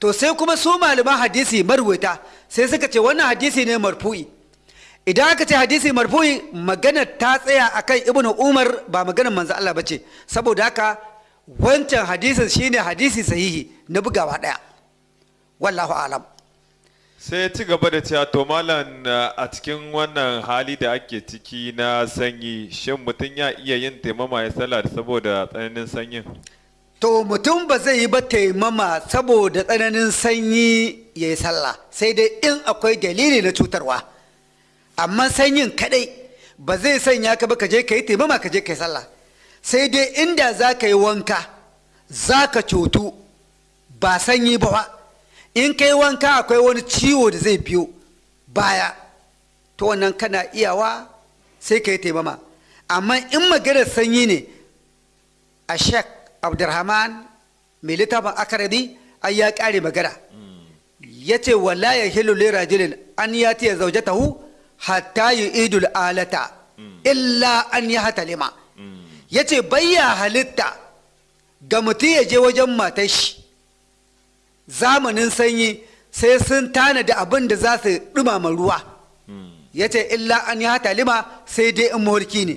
to sai kuma su malaman hadisi marwata sai suka ce wannan hadisi ne marfu'i. Idan aka ce hadisi marfu'i magana ta tsaya akan ibnu umar ba maganar manzo Allah bace saboda haka wancan hadisin shine hadisi sahihi na bugawa ɗaya wallahu alam. Sai ci gaba da cewa to malam a cikin wannan hali da ake ciki na sanyi shin mutum ya iya yin taimama ya sallah saboda tsananin sanyin? To mutum ba zai yi ba taimama saboda tsananin sanyi ya yi sallah sai dai in akwai dalili na cutarwa. Amma sanyin kadai ba zai sanya ka ba ka je ka yi taimama ka je ka yi sallah. Sai dai inda za ka yi wanka za ka cutu ba sanyi ba ba in ka yi wanka akwai wani ciwo da zai biyo baya to wannan kana iyawa sai ka yi taimama. Amma in maganar sanyi ne a shek abdurrahman mai littafin akaradi ai ya kare magana. Ya ce wala ya hilu lirajilin an ya tiya zaujatahu hatta yi idul alata illa an ya ce bayya halitta ga mutum ya je wajen matar shi. Zamanin sanyi sai sun tanada abin da za su dumama ruwa. Ya ce illa an lima sai dai in mawarki ne.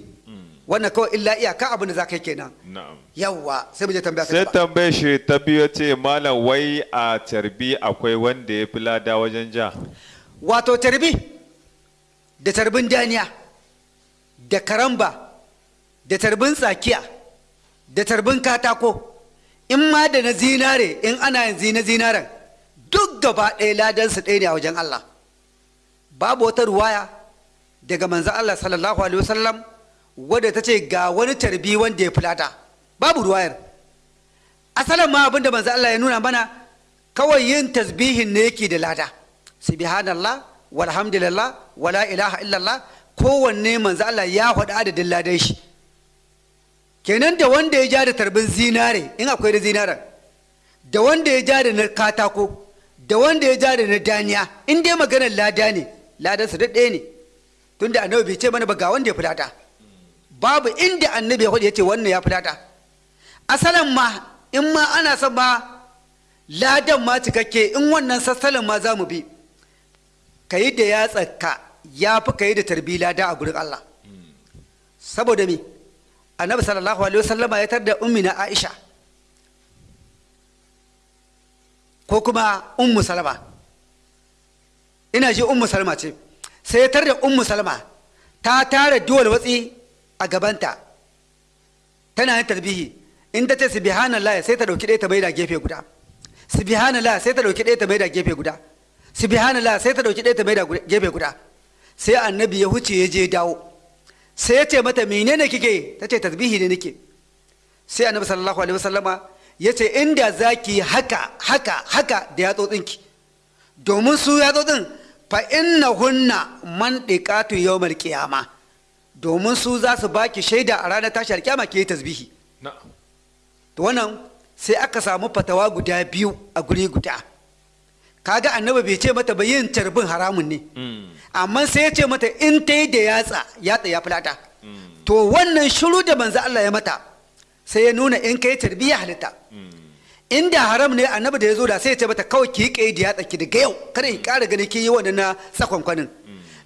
Wannan kawai illa iyaka abin da za ka yi kenan. Yawwa sai mu je tambaya ta sai tambaye shi ta biyu ce malam wai a carbi akwai wanda ya fi lada wajen ja? Wato tarbi da tarbin daniya da karamba da tarbin tsakiya da tarbin katako. In ma da na zinare in ana yin na zinaren duk gaba ɗaya ladansu ɗaya ne a wajen Allah. Babu wata ruwaya daga manzan Allah sallallahu alaihi wasallam wadda ta ce ga wani tarbi wanda ya fulata. Babu ruwayar. Asalin ma abin da manzan Allah ya nuna mana kawai yin tasbihin ne yake da lada. Subhanallah walhamdulillah wala ilaha illallah kowanne manzo Allah ya faɗi adadin ladan shi. Kenan da wanda ya ja da tarbin zinare in akwai da zinaren da wanda ya ja da na katako da wanda ya ja da na daniya in dai maganar lada ne ladan su duk ɗaya ne. Tunda annabi bai ce mana ba ga wanda ya fulata. Babu inda annabi ya ya ce wannan ya fulata asalin ma in ma ana son ma ladan ma cikakke in wannan sassalin ma za mu bi. Ka yi da yatsarka ya fi ka yi da tarbi lada a gurin Allah. Saboda me? Annabi sallallahu alaihi wasallama ya tar da ummina Aisha. Ko kuma ummu salama. Ina ji ummu salama ce. Sai ya tar da ummu salama. Ta tara duwal watsi a gabanta. Tana yin tarbihi. In ta ce subhanallah sai ta ɗauki ɗaya ta maida gefe guda. Subhanallah sai ta ɗauki ɗaya ta maida gefe guda. Subhanallah sai ta ɗauki ɗaya ta maida gefe guda. Sai annabi ya huce ya je dawo. Sai ya ce mata menene kike ta ce tasbihi ne nake. Sai annabi sallallahu alaihi wasallama ya ce inda zaki haka haka haka da yatsotsinki. Domin su yatsotsin fa innahunna man diqatu yawmal qiyama. Domin su za su baki shaida a ranar tashi alkiyama ke tasbihi. To wannan sai aka samu fatawa guda biyu a guri guda. Kaga annabi bai ce mata ba yin tarbin haramun ne. Amma sai ya ce mata in ta yi da yatsa yatsa ya fulata to wannan shiru da manzo Allah ya mata sai ya nuna in kai tarbiya halitta. Inda haram ne annabi da ya zo da sai ya ce mata kawai ki kai da yatsa ki daga yau kada ki kara gani ki yi wannan na tsakonkwanin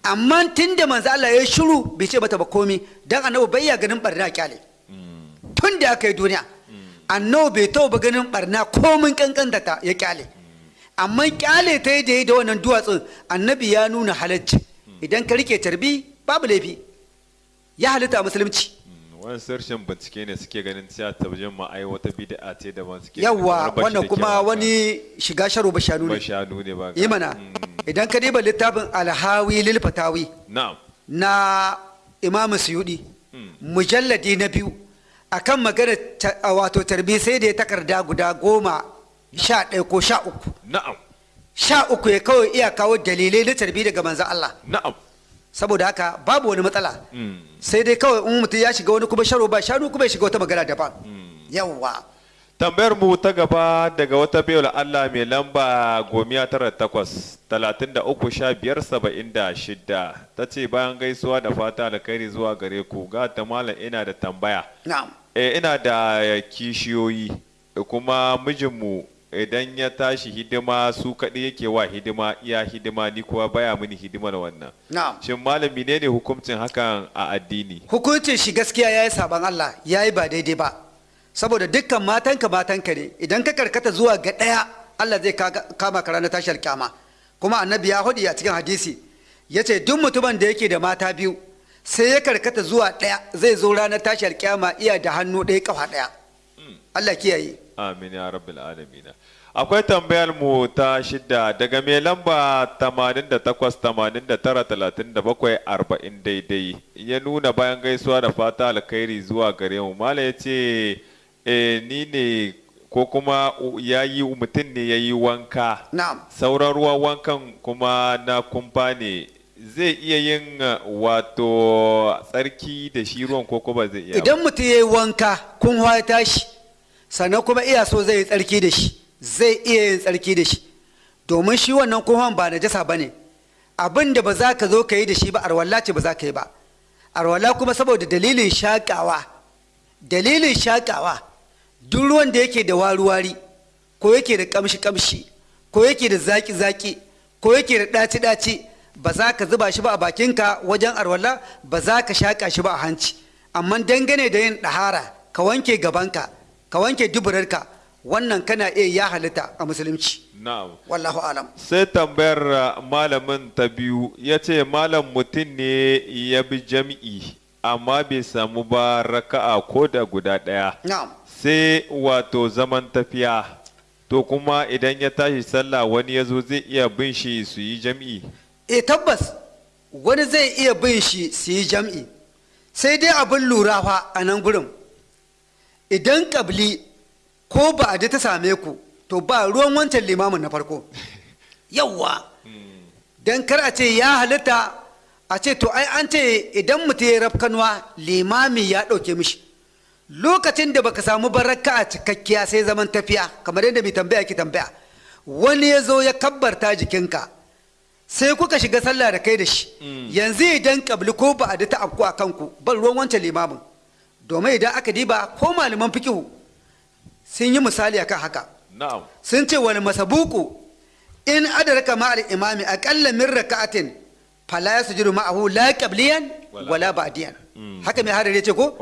amma tun da manzo Allah ya shiru bai ce mata ba komi. Dan annabi bai ya ganin barna ƙyale tun da aka yi duniya. Annabi bai taɓa ganin barna komin kankanta ta ya ƙyale amma ƙyale ta da yi da wannan duwatsun annabi ya nuna halacci. Idan ka riƙe tarbi babu laifi. Ya halitta musulunci. Wani sarshen bincike ne suke ganin cewa tabbajin ma ai wata bid'a ce daban suke bashi wannan da kuma wani shiga sharo ba shanu ba ne. Shanu ne ba yi mana. Idan ka diba littafin alhawi lil fatawi na'am. na imamu suyudi mujalladi na biyu akan magana wato tarbi sai da ya takarda guda goma sha ɗaya ko sha uku. Na'am. Sha uku ya kawai iya kawo dalilai na tarbi daga manzan Allah. Na'am. Saboda haka babu wani matsala. Mm. sai dai kawai in mutum ya shiga wani kuma sharo ba shanu kuma ya shiga wata magana daban. Yawwa. Tambayar mu ta gaba daga wata bayar Allah mai lamba gomiya tara takwas talatin da uku sha biyar saba'in da shida ta ce bayan gaisuwa da fata alkhairi zuwa gare ku ga ta malam ina da tambaya. Na'am. E, ina da kishiyoyi kuma mijinmu idan ya tashi hidima su kaɗai yake wa hidima iya hidima ni kuwa baya mini hidimar wannan. Shin malami ne ne hukuncin hakan a addini? Hukuncin shi gaskiya yayi saban Allah yayi ba daidai ba. Saboda dukkan matanka matanka ne. Idan ka karkata zuwa ga ɗaya Allah zai kama ka ranar tashar kyama. Kuma annabi ya huɗu a cikin hadisi ya ce duk mutumin da yake da mata biyu sai ya karkata zuwa ɗaya zai zo ranar tashar kyama iya da hannu ɗaya kafa ɗaya. Allah kiyaye. Amin ya rabbil alamin akwai tambayar mu ta shida daga mai lamba 88 89 37 40 daidai. Ya nuna bayan gaisuwa da fata alkhairi zuwa gare mu. Mala ya ce eh, ni ne ko kuma ya yi mutum ne ya yi wanka. Sauran ruwan wankan kuma na kumfa ne. Zai iya yin wato tsarki da shi ruwan ko kuma zai iya ba? idan mutum ya yi wanka kun ya tashi. Sannan kuma iya so zai yi tsarki da shi zai iya yin tsarki da shi. Domin shi wannan kunhan ba najasa ba ne. Abin da ba za ka zo ka yi da shi ba arwalla ce ba za ka yi ba. Arwalla kuma saboda dalilin shaƙawa. Dalilin shaƙawa duk ruwan da yake da wari-wari ko yake da ƙamshi-ƙamshi ko yake da zaƙi-zaƙi ko yake da ɗaci-ɗaci ba za ka zuba shi ba a bakinka wajen arwalla ba za ka shaƙa shi ba a hanci. Amma dangane da yin ɗahara ka wanke gabanka ka wanke duburarka. Wannan kana iya ya halitta a musulunci. Na'am. Wallahu alam. Sai tambayar uh, malamin ta biyu. Ya ce malam mutum ne ya bi jam'i amma bai samu ba raka'a ko da guda ɗaya. Na'am. Sai wato zaman tafiya. To kuma idan ya tashi sallah wani ya zo zai iya bin shi su yi jam'i? E tabbas. Wani zai iya bin shi su yi jam'i. Sai dai abin lura fa a nan gurin. Idan ƙabli ko ba a ta same ku to ba ruwan wancan limamin na farko. Yawwa. Don kar a ce ya halitta a ce to ai an ce idan mutum ya rafkanuwa limami ya ɗauke mishi. Lokacin da baka samu baraka a cikakkiya sai zaman tafiya kamar yadda mai tambaya ki tambaya. Wani ya zo ya kabbarta jikinka sai kuka shiga sallah da kai da shi. Yanzu idan kabli ko ba a ta afku a kanku ban ruwan wancan limamin. Domin idan aka diba ko malaman fikihu sun yi misali akan haka. Sun ce wani masabuku in adaraka ma'al imami aqalla min raka'atin fala yasjudu ma'ahu la qabliyan Wala. ba'diyan. Haka mai hadari ce ko?